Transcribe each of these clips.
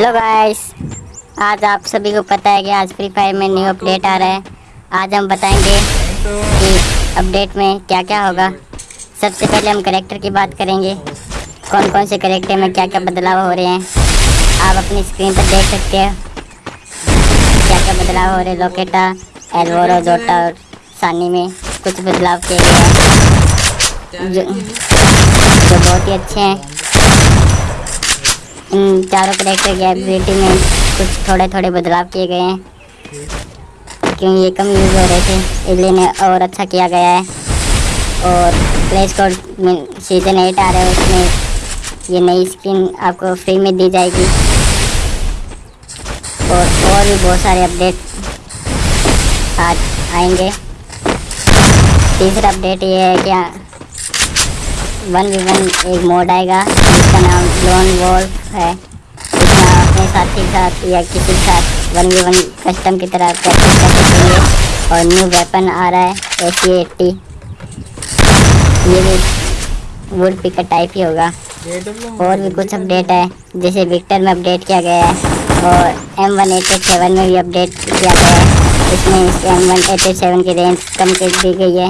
Hello guys आज आप सभी को पता है कि आज फ्री फायर में न्यू अपडेट आ रहा है। आज हम बताएँगे कि अपडेट में क्या क्या होगा। सबसे पहले हम करेक्टर की बात करेंगे। कौन कौन से करेक्टर में क्या क्या बदलाव हो रहे हैं। आप अपनी स्क्रीन पर देख सकते हो। क्या क्या बदलाव हो रहे हैं। लोकेटा एलवोरो जोटा और सानी में कुछ बदलाव किए गए हैं। जो, जो बहुत ही अच्छे हैं। चारों करेक्टर की एबिलिटी में कुछ थोड़े थोड़े बदलाव किए गए हैं। क्योंकि ये कम यूज़ हो रहे थे? इसलिए ने और अच्छा किया गया है। और प्ले स्टोर में सीज़न एट आ रहा है, उसमें ये नई स्किन आपको फ्री में दी जाएगी। और और भी बहुत सारे अपडेट आज आएँगे। तीसरा अपडेट ये है क्या वन वी वन एक मोड आएगा, जिसका नाम लोन वॉल्फ है। अपने साथी के साथ या किसी के साथ वन वी वन कस्टम की तरह प्रैक्टिस कर सकेंगे और न्यू वेपन आ रहा है ए सी एट्टी ये भी वुड पिकर टाइप ही होगा। और भी कुछ अपडेट है, जैसे विक्टर में अपडेट किया गया है और एम वन एट सेवन में भी अपडेट किया गया है। इसमें इस एम वन एट सेवन की रेंज कम कर दी गई है।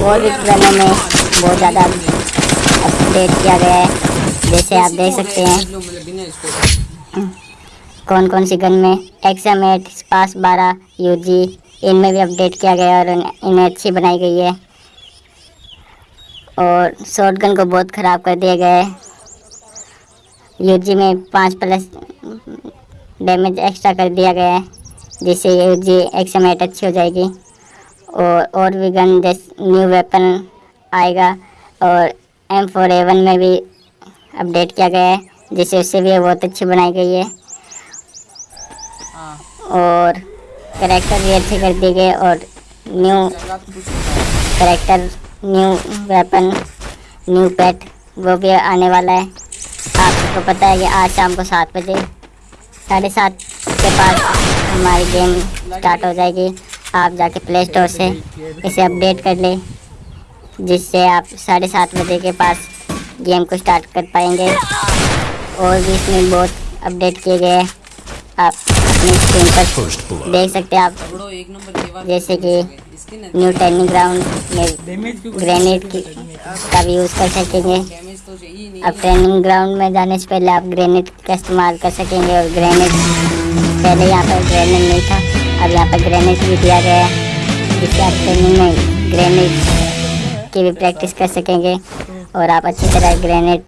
और भी में बहुत ज़्यादा अपडेट किया गया है। जैसे आप देख सकते हैं। कौन कौन सी गन में एक्सम एट पास बारह यू जी इनमें भी अपडेट किया गया और इन्हें अच्छी बनाई गई है। और शॉर्ट गन को बहुत ख़राब कर दिया गया है। यू जी में पाँच प्लस डैमेज एक्स्ट्रा कर दिया गया है, जिससे यू जी एक्सम एट अच्छी हो जाएगी। और और भी गन जैसे न्यू वेपन आएगा और एम फोर एवन में भी अपडेट किया गया है जिससे उससे भी बहुत अच्छी बनाई गई है। और करेक्टर भी अच्छे कर दिए गए और new character new weapon new pet वो भी आने वाला है। आपको पता है कि आज शाम को सात बजे साढ़े सात के पास हमारी गेम स्टार्ट हो जाएगी। आप जाके प्ले स्टोर से इसे अपडेट कर लें जिससे आप साढ़े सात बजे के पास गेम को स्टार्ट कर पाएँगे। और भी इसमें बहुत अपडेट किए गए हैं। आप अपनी स्क्रीन पर देख सकते हैं आप। जैसे कि न्यू ट्रेनिंग ग्राउंड में ग्रेनेड की का भी यूज़ कर सकेंगे। अब ट्रेनिंग ग्राउंड में जाने से पहले आप ग्रेनेड का इस्तेमाल कर सकेंगे और ग्रेनेड पहले यहाँ पर ग्रेनेड नहीं था अब यहाँ पर ग्रेनेड भी दिया गया है। जिससे आप ट्रेनिंग में ग्रेनेड की भी प्रैक्टिस कर सकेंगे। और आप अच्छी तरह ग्रेनेड